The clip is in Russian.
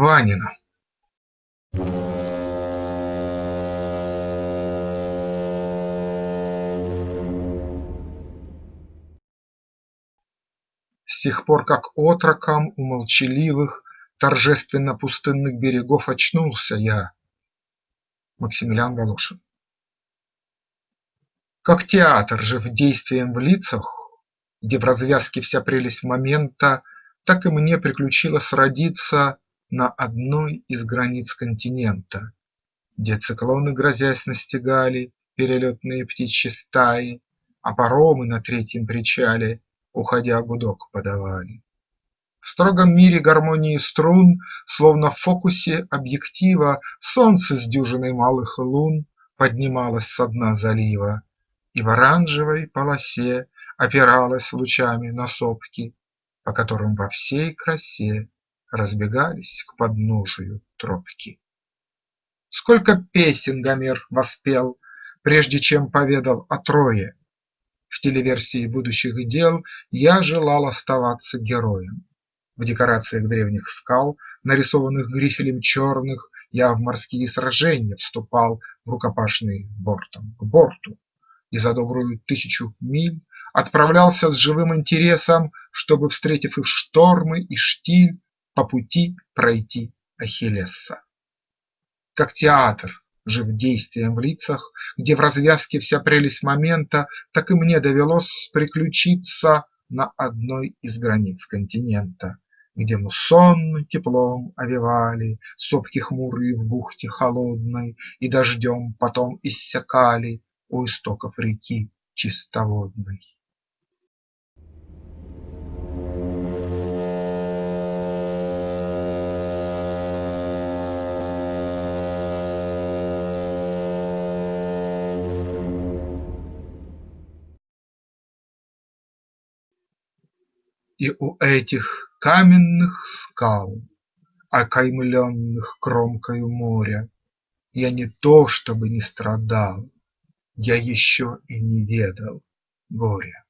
Ванина С тех пор, как отроком у молчаливых, Торжественно-пустынных берегов очнулся я. Максимилиан Волошин Как театр, жив действием в лицах, Где в развязке вся прелесть момента, Так и мне приключилось родиться На одной из границ континента, Где циклоны грозясь настигали Перелетные птичьи стаи, А паромы на третьем причале уходя гудок подавали. В строгом мире гармонии струн, Словно в фокусе объектива, Солнце с дюжиной малых лун Поднималось со дна залива И в оранжевой полосе Опиралось лучами на сопки, По которым во всей красе Разбегались к подножию тропки. Сколько песен Гомер воспел, Прежде чем поведал о Трое, в телеверсии будущих дел я желал оставаться героем. В декорациях древних скал, нарисованных грифелем черных, Я в морские сражения вступал в рукопашный бортом к борту И за добрую тысячу миль Отправлялся с живым интересом, Чтобы, встретив и штормы, и штиль, По пути пройти Ахиллеса. Как театр жив действием в лицах, Где в развязке вся прелесть момента, Так и мне довелось приключиться На одной из границ континента, Где муссонно теплом овевали Сопки хмурые в бухте холодной И дождем потом иссякали У истоков реки чистоводной. И у этих каменных скал, Окаймленных кромкою моря, Я не то чтобы не страдал, Я еще и не ведал горя.